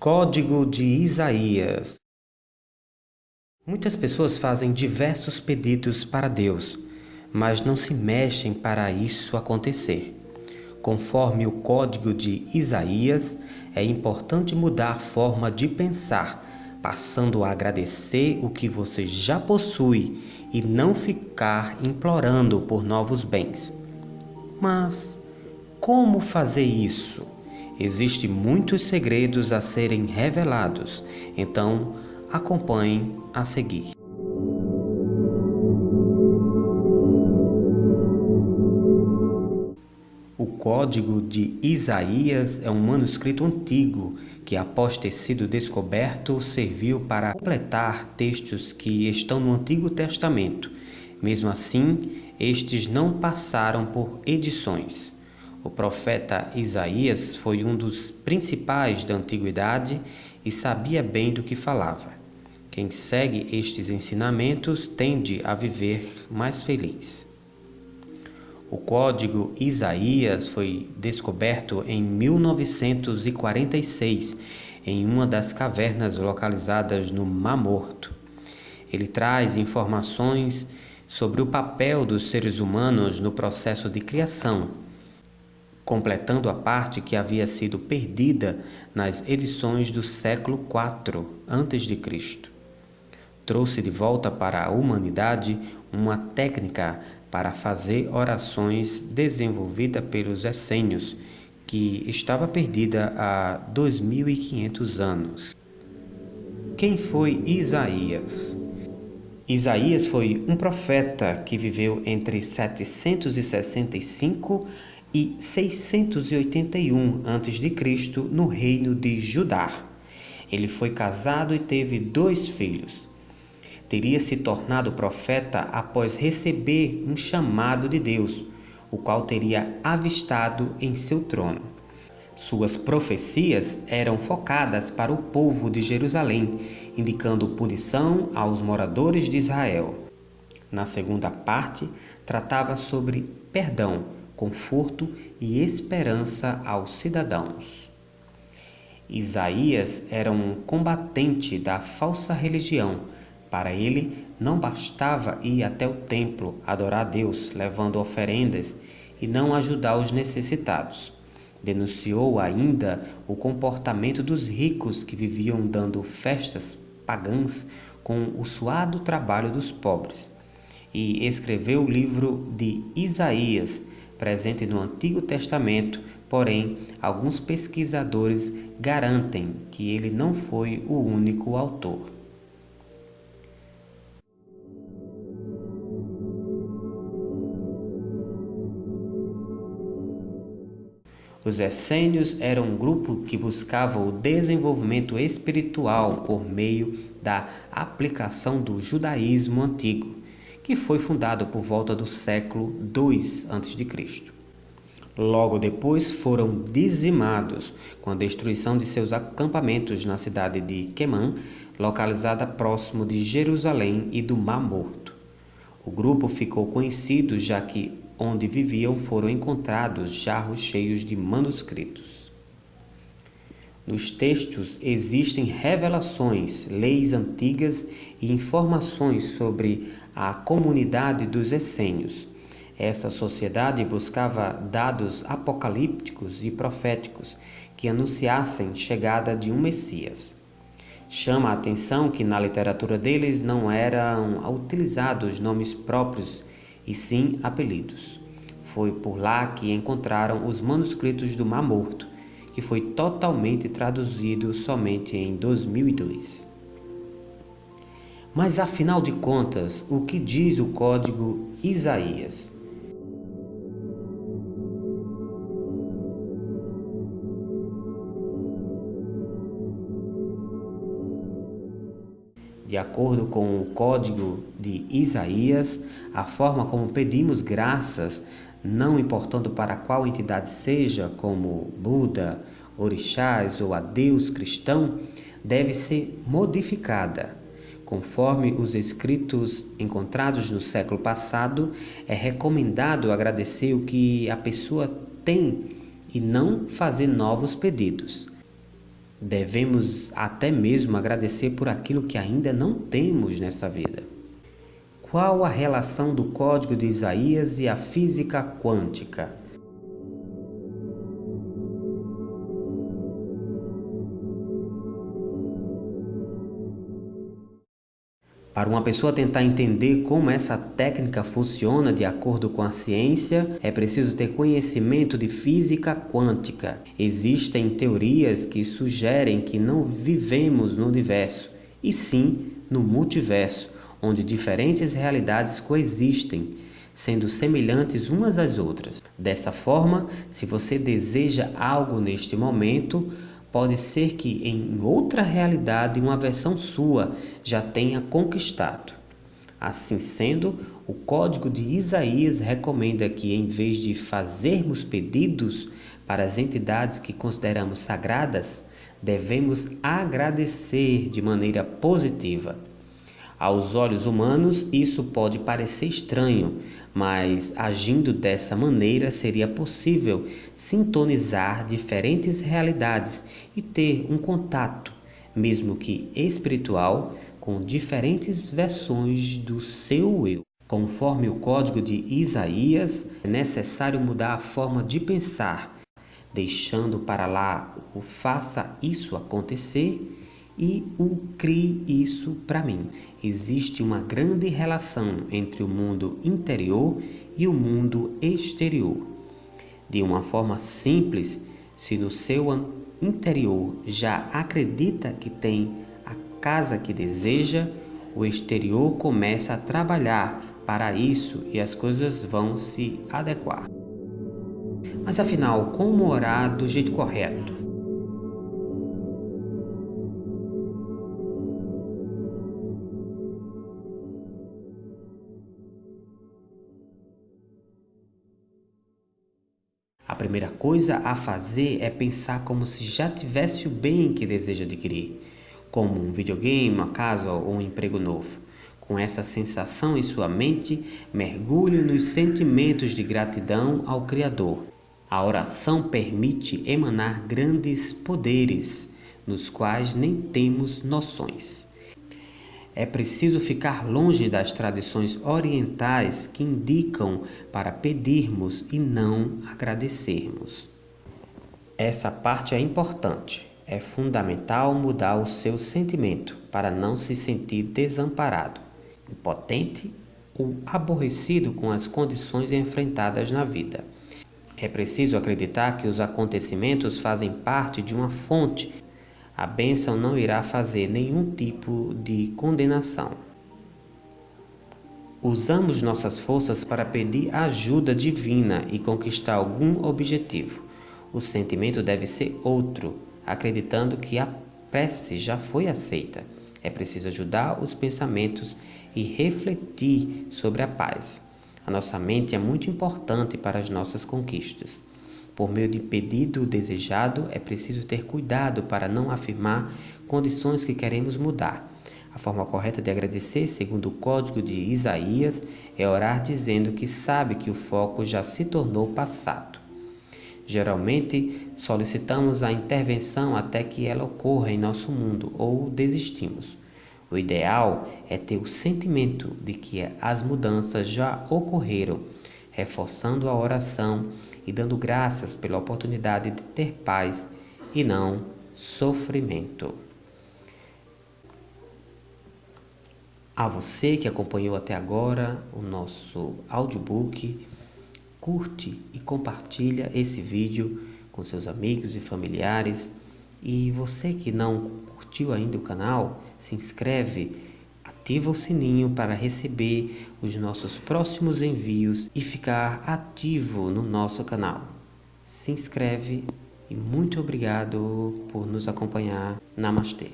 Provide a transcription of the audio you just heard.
Código de Isaías Muitas pessoas fazem diversos pedidos para Deus, mas não se mexem para isso acontecer. Conforme o Código de Isaías, é importante mudar a forma de pensar, passando a agradecer o que você já possui e não ficar implorando por novos bens. Mas como fazer isso? Existem muitos segredos a serem revelados, então acompanhem a seguir. O Código de Isaías é um manuscrito antigo que, após ter sido descoberto, serviu para completar textos que estão no Antigo Testamento. Mesmo assim, estes não passaram por edições. O profeta Isaías foi um dos principais da antiguidade e sabia bem do que falava. Quem segue estes ensinamentos tende a viver mais feliz. O código Isaías foi descoberto em 1946 em uma das cavernas localizadas no Mar Morto. Ele traz informações sobre o papel dos seres humanos no processo de criação completando a parte que havia sido perdida nas edições do século IV a.C. Trouxe de volta para a humanidade uma técnica para fazer orações desenvolvida pelos essênios, que estava perdida há 2500 anos. Quem foi Isaías? Isaías foi um profeta que viveu entre 765 e 681 a.C. no reino de Judá. Ele foi casado e teve dois filhos. Teria se tornado profeta após receber um chamado de Deus, o qual teria avistado em seu trono. Suas profecias eram focadas para o povo de Jerusalém, indicando punição aos moradores de Israel. Na segunda parte, tratava sobre perdão conforto e esperança aos cidadãos. Isaías era um combatente da falsa religião. Para ele, não bastava ir até o templo adorar a Deus, levando oferendas e não ajudar os necessitados. Denunciou ainda o comportamento dos ricos que viviam dando festas pagãs com o suado trabalho dos pobres. E escreveu o livro de Isaías, presente no Antigo Testamento, porém, alguns pesquisadores garantem que ele não foi o único autor. Os essênios eram um grupo que buscava o desenvolvimento espiritual por meio da aplicação do judaísmo antigo que foi fundado por volta do século II a.C. Logo depois foram dizimados com a destruição de seus acampamentos na cidade de Quemã, localizada próximo de Jerusalém e do Mar Morto. O grupo ficou conhecido já que onde viviam foram encontrados jarros cheios de manuscritos. Nos textos existem revelações, leis antigas e informações sobre a comunidade dos essênios. Essa sociedade buscava dados apocalípticos e proféticos que anunciassem chegada de um Messias. Chama a atenção que na literatura deles não eram utilizados nomes próprios e sim apelidos. Foi por lá que encontraram os manuscritos do Mar Morto, que foi totalmente traduzido somente em 2002. Mas afinal de contas, o que diz o código Isaías? De acordo com o código de Isaías, a forma como pedimos graças não importando para qual entidade seja, como Buda, orixás ou a Deus cristão, deve ser modificada. Conforme os escritos encontrados no século passado, é recomendado agradecer o que a pessoa tem e não fazer novos pedidos. Devemos até mesmo agradecer por aquilo que ainda não temos nessa vida. Qual a relação do código de Isaías e a física quântica? Para uma pessoa tentar entender como essa técnica funciona de acordo com a ciência, é preciso ter conhecimento de física quântica. Existem teorias que sugerem que não vivemos no universo, e sim no multiverso, onde diferentes realidades coexistem, sendo semelhantes umas às outras. Dessa forma, se você deseja algo neste momento, Pode ser que em outra realidade uma versão sua já tenha conquistado. Assim sendo, o código de Isaías recomenda que, em vez de fazermos pedidos para as entidades que consideramos sagradas, devemos agradecer de maneira positiva. Aos olhos humanos, isso pode parecer estranho, mas agindo dessa maneira seria possível sintonizar diferentes realidades e ter um contato, mesmo que espiritual, com diferentes versões do seu eu. Conforme o código de Isaías, é necessário mudar a forma de pensar, deixando para lá o faça isso acontecer e o crie isso para mim. Existe uma grande relação entre o mundo interior e o mundo exterior. De uma forma simples, se no seu interior já acredita que tem a casa que deseja, o exterior começa a trabalhar para isso e as coisas vão se adequar. Mas afinal, como orar do jeito correto? Primeira coisa a fazer é pensar como se já tivesse o bem que deseja adquirir, como um videogame, uma casa ou um emprego novo. Com essa sensação em sua mente, mergulhe nos sentimentos de gratidão ao Criador. A oração permite emanar grandes poderes, nos quais nem temos noções. É preciso ficar longe das tradições orientais que indicam para pedirmos e não agradecermos. Essa parte é importante. É fundamental mudar o seu sentimento para não se sentir desamparado, impotente ou aborrecido com as condições enfrentadas na vida. É preciso acreditar que os acontecimentos fazem parte de uma fonte a bênção não irá fazer nenhum tipo de condenação. Usamos nossas forças para pedir ajuda divina e conquistar algum objetivo. O sentimento deve ser outro, acreditando que a prece já foi aceita. É preciso ajudar os pensamentos e refletir sobre a paz. A nossa mente é muito importante para as nossas conquistas. Por meio de pedido desejado, é preciso ter cuidado para não afirmar condições que queremos mudar. A forma correta de agradecer, segundo o código de Isaías, é orar dizendo que sabe que o foco já se tornou passado. Geralmente, solicitamos a intervenção até que ela ocorra em nosso mundo ou desistimos. O ideal é ter o sentimento de que as mudanças já ocorreram reforçando a oração e dando graças pela oportunidade de ter paz e não sofrimento. A você que acompanhou até agora o nosso audiobook, curte e compartilha esse vídeo com seus amigos e familiares. E você que não curtiu ainda o canal, se inscreve ativa o sininho para receber os nossos próximos envios e ficar ativo no nosso canal. Se inscreve e muito obrigado por nos acompanhar. Namastê.